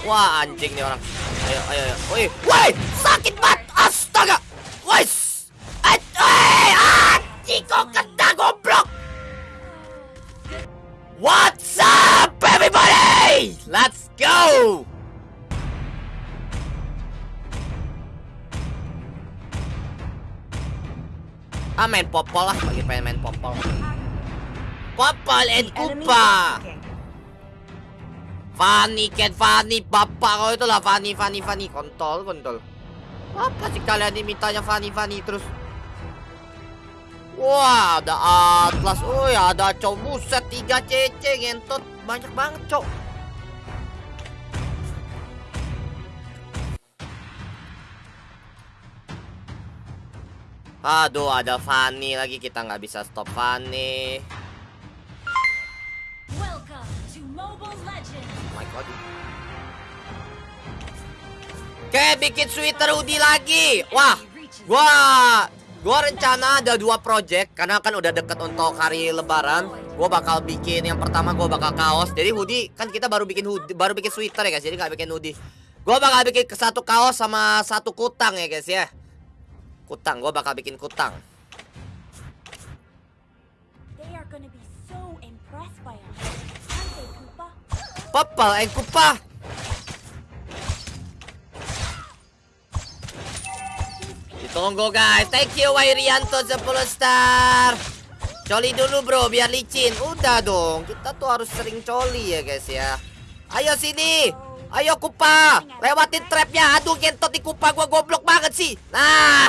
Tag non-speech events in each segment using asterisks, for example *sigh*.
Wah anjing nih orang. Ayo ayo ayo. Woi, woi, sakit banget. Astaga. Wais. Eh, anjing kok kena goblok. What's up everybody? Let's go. Ah main popol lah, lagi pengen main popol. Popol and kupa. Fanny, Ken Fanny, bapak kau itu lah Fanny, Fanny, Fanny, kontol, kontol. Apa sih kalian dimintanya Fanny, Fanny terus? Wah, ada Atlas, oh ya ada cowok buset tiga cece ngentot banyak banget cok. Aduh, ada Fanny lagi kita nggak bisa stop Fanny. Oke, bikin sweater hoodie lagi. Wah, gua gua rencana ada dua project karena kan udah deket untuk hari lebaran. Gua bakal bikin yang pertama gua bakal kaos. Jadi hoodie kan kita baru bikin hoodie, baru bikin sweater ya guys. Jadi nggak bikin hoodie. Gua bakal bikin satu kaos sama satu kutang ya guys ya. Kutang, gua bakal bikin kutang. They so? Popal and kupa. Ditunggu guys. Thank you Wairianto 10 star. Coli dulu bro biar licin. Udah dong. Kita tuh harus sering coli ya guys ya. Ayo sini. Ayo kupa. Lewatin trapnya. Aduh gentot di kupa gua goblok banget sih. Nah.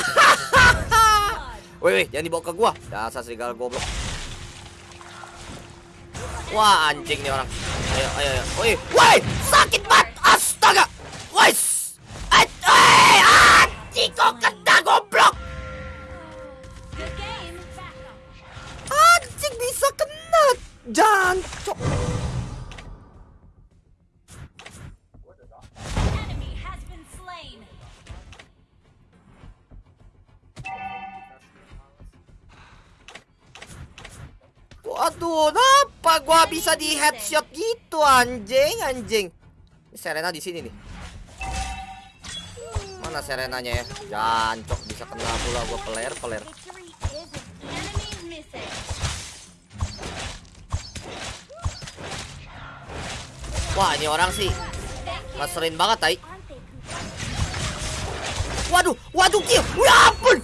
*laughs* Wih, wih, jangan dibawa ke gua. Dasar serigala goblok. Wah, anjing nih orang. Ayo, ayo, ayo. Woi, woi, sakit banget. Kenapa gua bisa di headshot gitu anjing, anjing. Serena di sini nih. Mana Serenanya ya? Jancok bisa kena pula gua peler, peler. Wah, ini orang sih ngeselin banget, tai. Waduh, waduh kill. Ya ampun.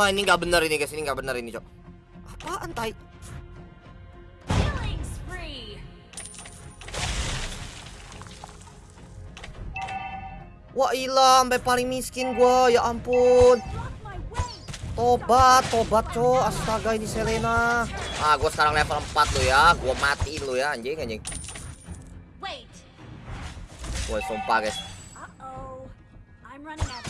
Wah, ini nggak bener ini guys, ini nggak bener ini, Cok. Apaan, tai? Killing spree. Wah, ilah, sampai paling miskin gua, ya ampun. Tobat, tobat, Cok. Astaga, ini Selena. Ah, gua sekarang level 4 lo ya. Gua matiin lo ya, anjing, anjing. Wait. Woi, sumpah, guys. Uh-oh. I'm running out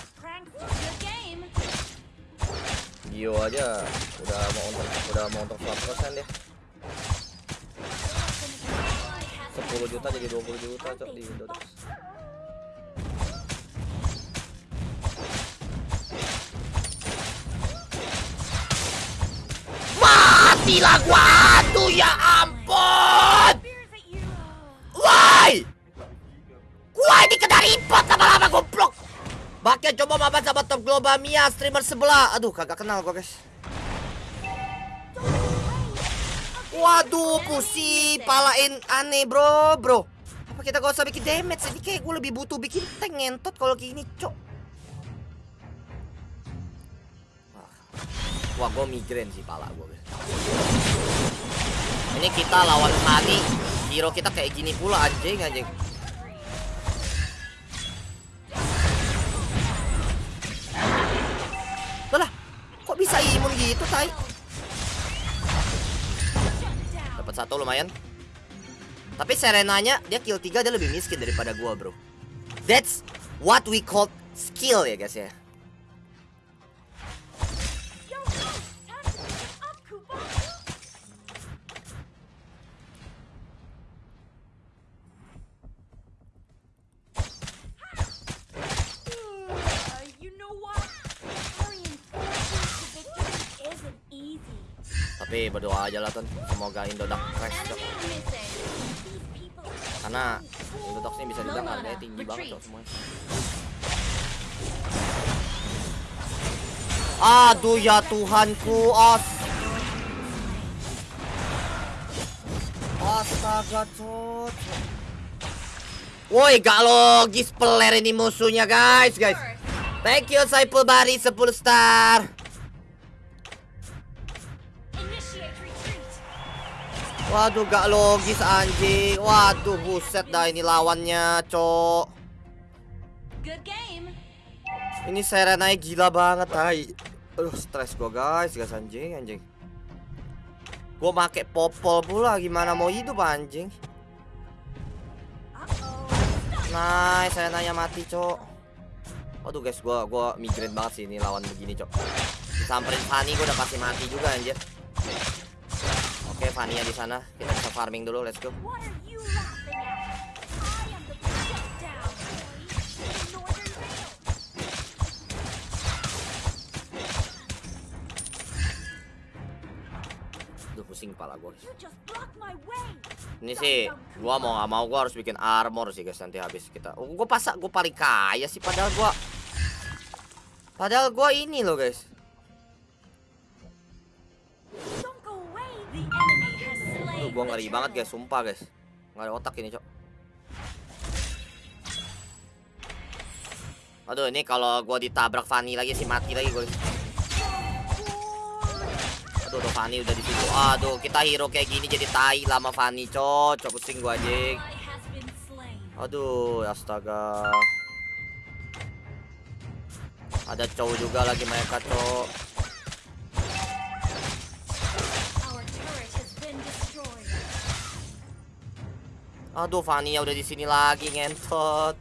Gio aja udah mau untuk udah mau untuk 100% dia. 10 juta jadi 20 juta, Cok, di Indonesia. Matilah gua aduh ya ampun Spears at you. Bakal coba mabar sama top global Mia streamer sebelah. Aduh kagak kenal gua guys. Waduh pusi palain aneh bro bro. Apa kita gak usah bikin damage? Ini kayak gue lebih butuh bikin tank ngentot kalau gini cok. Wah gue migrain sih pala gue Ini kita lawan Hani Hero kita kayak gini pula anjing anjing gitu tai. Dapat satu lumayan. Tapi Serenanya dia kill 3 dia lebih miskin daripada gua bro. That's what we call skill ya guys ya Tapi berdoa aja lah Ton. Semoga Indodax crash are Karena Indodax ini bisa dibilang harganya tinggi banget cok semuanya. Aduh ya Tuhanku, as. Astaga, cok. Woi, gak logis peler ini musuhnya, guys, guys. Thank you Saipul Bari 10 star. Waduh, gak logis anjing. Waduh, buset dah ini lawannya, cok. Good game. Ini Serenanya gila banget, tai. Aduh, stres gua, guys, guys anjing, anjing. Gua make popol pula, gimana mau hidup anjing? Nice, Serenanya mati, cok. Waduh, guys, gua gua migrain banget sih ini lawan begini, cok. Disamperin Fanny gua udah pasti mati juga anjir. Fanny di sana. Kita bisa farming dulu, let's go. Aduh, pusing kepala way. Ini sih gua mau nggak mau gua harus bikin armor sih guys nanti habis kita. Oh, gua pasak gua paling kaya sih padahal gua Padahal gua ini loh guys. Gua ngeri banget guys, sumpah guys. Nggak ada otak ini, Cok. Aduh, ini kalau gua ditabrak Fanny lagi sih mati lagi gua. Aduh, tuh Fanny udah di situ. Aduh, kita hero kayak gini jadi tai lama Fanny, Cok. Cok pusing gua anjing. Aduh, astaga. Ada cowok juga lagi mereka, cowok. Aduh, Fania udah di sini lagi ngentot.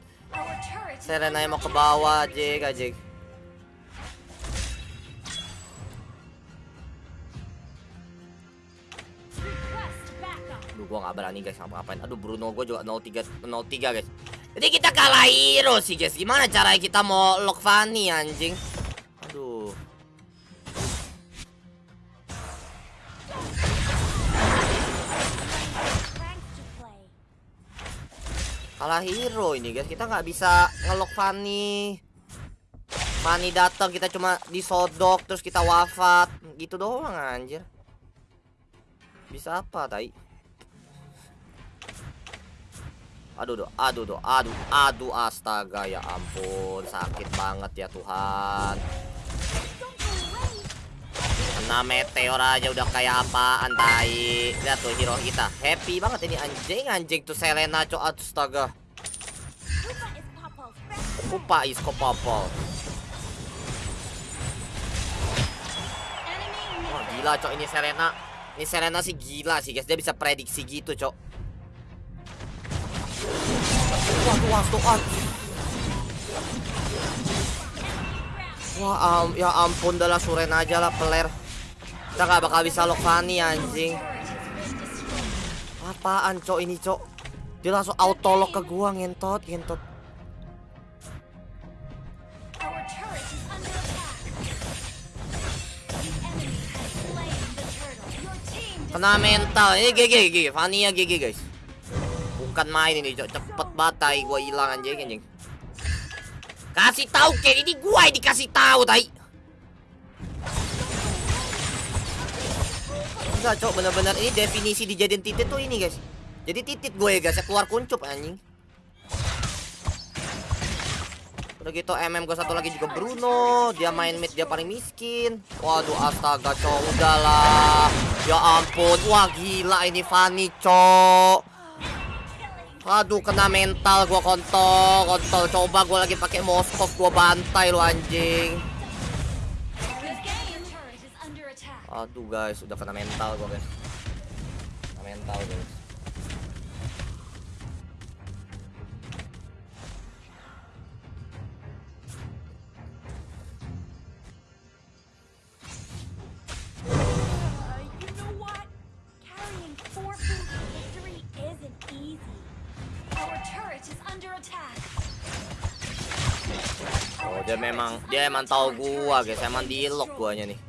Serena under mau ke bawah, Jek. Request backup. Aduh, gua nggak berani guys ngapa-ngapain. Aduh, Bruno gua juga 03 03 guys. Jadi kita kalah hero sih guys. Gimana caranya kita mau lock Fanny anjing? Aduh. Kalah hero ini guys. Kita nggak bisa ngelock Fanny. Fanny datang kita cuma disodok terus kita wafat. Gitu doang anjir. Bisa apa, tai? Aduh, do, aduh, do, aduh, aduh, astaga, ya ampun, sakit banget ya Tuhan. Kena meteor aja udah kayak apaan, tai. Lihat tuh hero kita, happy banget ini anjing, anjing tuh Selena, cok, astaga. Pupa is Popol's best friend. Upa isko popol. Enemy Wah, missing. gila, cok, ini Selena. Ini Selena sih gila sih, guys. Dia bisa prediksi gitu, cok. Wah, wah, ah. Wah, am- ya ampun, dah lah, suren aja lah, peler. Kita gak bakal bisa lock Fanny, anjing. Apaan, cok, ini, cok? Dia langsung auto lock ke gua, ngentot, ngentot. Kena mental. Ini GG, GG. Fanny ya GG, guys. Bukan main ini, cok. Cepet batai gua hilang anjing, anjing. Kasih tahu Ken, ini gua yang dikasih tahu, tai. Enggak, cok, bener-bener ini definisi dijadiin titit tuh ini, guys. Jadi titit gue ya, guys. Ya keluar kuncup anjing. Udah gitu MM gue satu lagi juga Bruno. Dia main mid dia paling miskin. Waduh astaga cok. Udahlah. Ya ampun. Wah gila ini Fanny cok. Aduh kena mental gua kontol Kontol. Coba gua lagi pakai Moskov gua bantai lu anjing Aduh guys udah kena mental gua guys. Kena mental guys. Uh. Oh dia memang Dia emang tahu gua guys. Emang di lock guanya nih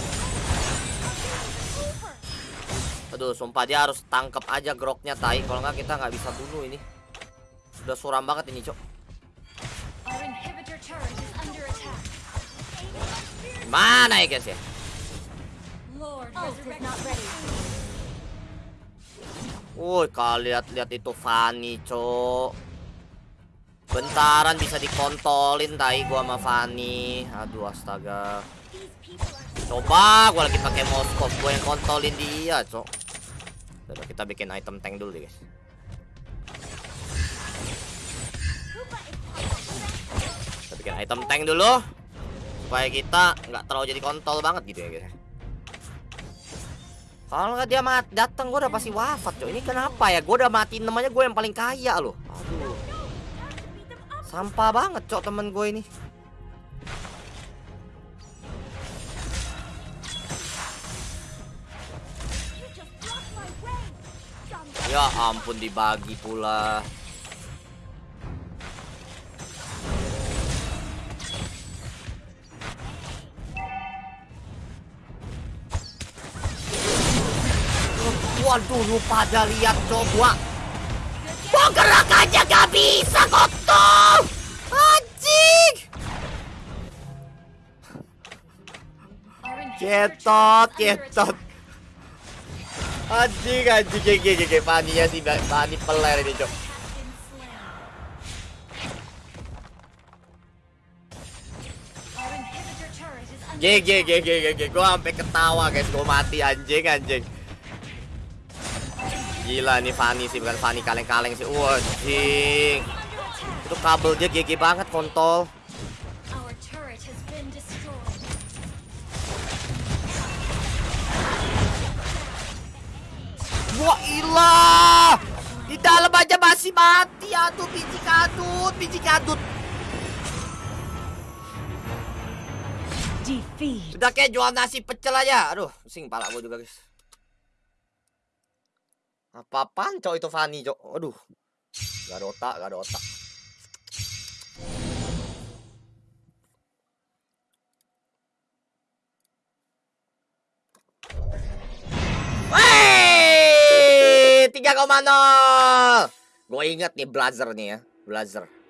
Aduh, sumpah dia harus tangkap aja groknya tai. Kalau nggak kita nggak bisa bunuh ini. Udah suram banget ini, Cok. Mana ya, guys ya? Woi, kalian lihat-lihat itu Fanny, Cok. Bentaran bisa dikontolin tai gua sama Fanny. Aduh, astaga. Coba gua lagi pakai mouse gua yang kontolin dia, Cok. Udah, kita bikin item tank dulu guys. Kita bikin item tank dulu supaya kita nggak terlalu jadi kontol banget gitu ya, guys. Kalau nggak dia mat datang, gua udah pasti wafat, Cok. Ini kenapa ya? Gua udah matiin namanya gue yang paling kaya loh. Aduh. Sampah banget, Cok, temen gue ini. Ya ampun dibagi pula. Waduh, lu pada lihat coba. Gua gerak aja gak bisa kotor. Anjing. Our inhibitor Anjing, anjing, gege, gege, paninya sih, pani peler ini, cok. GG. GG GG gua sampai ketawa guys. Gua mati anjing anjing. Gila nih Fanny sih. Bukan Fanny kaleng-kaleng sih. Wah itu kabel dia GG banget kontol wah ilah. Di dalam aja masih mati. Aduh biji kadut biji kadut Defeat. udah kayak jual nasi pecel aja. Aduh pusing pala gua juga guys. Apa-apaan cok itu Fanny cok? Aduh. Gak ada otak gak ada otak 3,0. Gue inget nih Blazer nih ya, Blazer.